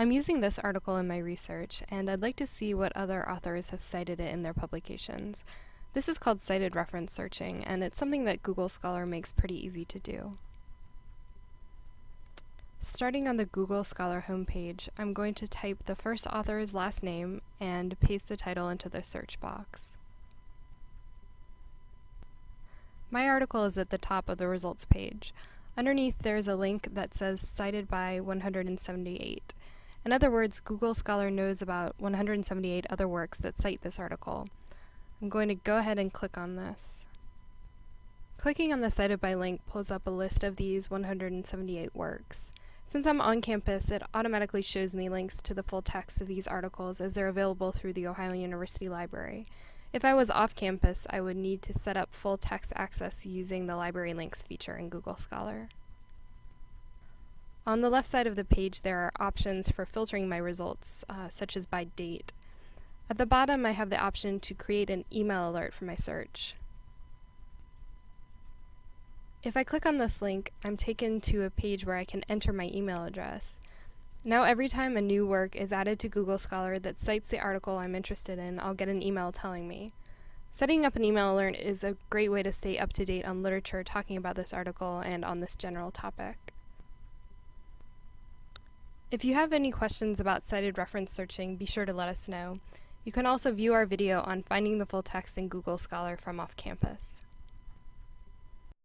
I'm using this article in my research, and I'd like to see what other authors have cited it in their publications. This is called cited reference searching, and it's something that Google Scholar makes pretty easy to do. Starting on the Google Scholar homepage, I'm going to type the first author's last name and paste the title into the search box. My article is at the top of the results page. Underneath there's a link that says cited by 178. In other words, Google Scholar knows about 178 other works that cite this article. I'm going to go ahead and click on this. Clicking on the Cited by link pulls up a list of these 178 works. Since I'm on campus, it automatically shows me links to the full text of these articles as they're available through the Ohio University Library. If I was off campus, I would need to set up full text access using the Library Links feature in Google Scholar. On the left side of the page, there are options for filtering my results, uh, such as by date. At the bottom, I have the option to create an email alert for my search. If I click on this link, I'm taken to a page where I can enter my email address. Now every time a new work is added to Google Scholar that cites the article I'm interested in, I'll get an email telling me. Setting up an email alert is a great way to stay up to date on literature talking about this article and on this general topic. If you have any questions about cited reference searching, be sure to let us know. You can also view our video on finding the full text in Google Scholar from off campus.